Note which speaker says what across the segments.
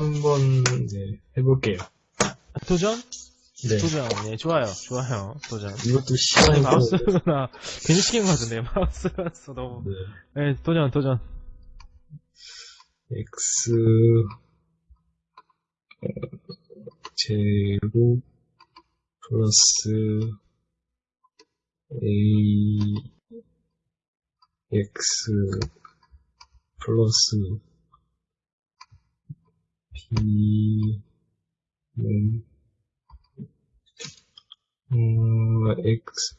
Speaker 1: 네, 해볼게요.
Speaker 2: 도전?
Speaker 1: 네.
Speaker 2: 도전. 예, 좋아요. 좋아요. 도전.
Speaker 1: 이것도 시간이
Speaker 2: 마우스나 괜히 시킨 것 같은데 마우스가 써 너무.
Speaker 1: 네.
Speaker 2: 예, 도전, 도전.
Speaker 1: x 어, 제곱 플러스 a x 플러스 b는 음, x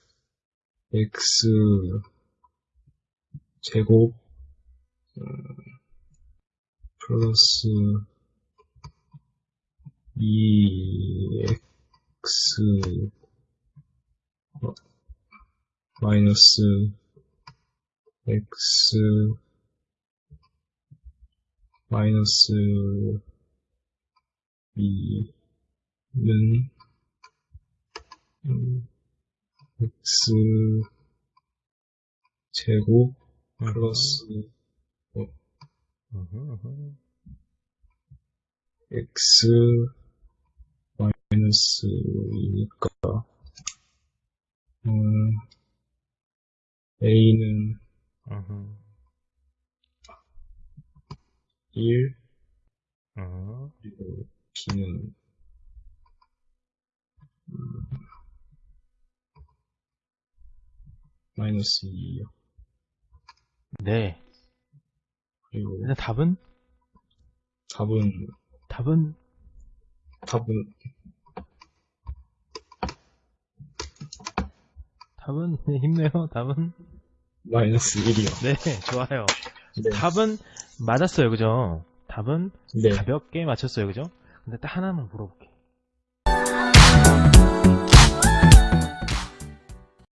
Speaker 1: x 제곱 음, 플러스 2x 어, 마이너스 x 마이너스 2는 음, x 제곱 플러스 x 마이너스 2니까 음, a는 1 그리고 b는 음, 마이너스 2요
Speaker 2: 네.
Speaker 1: 그리고
Speaker 2: 일단 답은?
Speaker 1: 답은
Speaker 2: 답은?
Speaker 1: 답은
Speaker 2: 답은? 네, 힘내요. 답은?
Speaker 1: 마이너스 1이요
Speaker 2: 네, 좋아요.
Speaker 1: 네.
Speaker 2: 답은 맞았어요. 그죠? 답은
Speaker 1: 네.
Speaker 2: 가볍게 맞췄어요. 그죠? 근데 딱 하나만 물어볼게.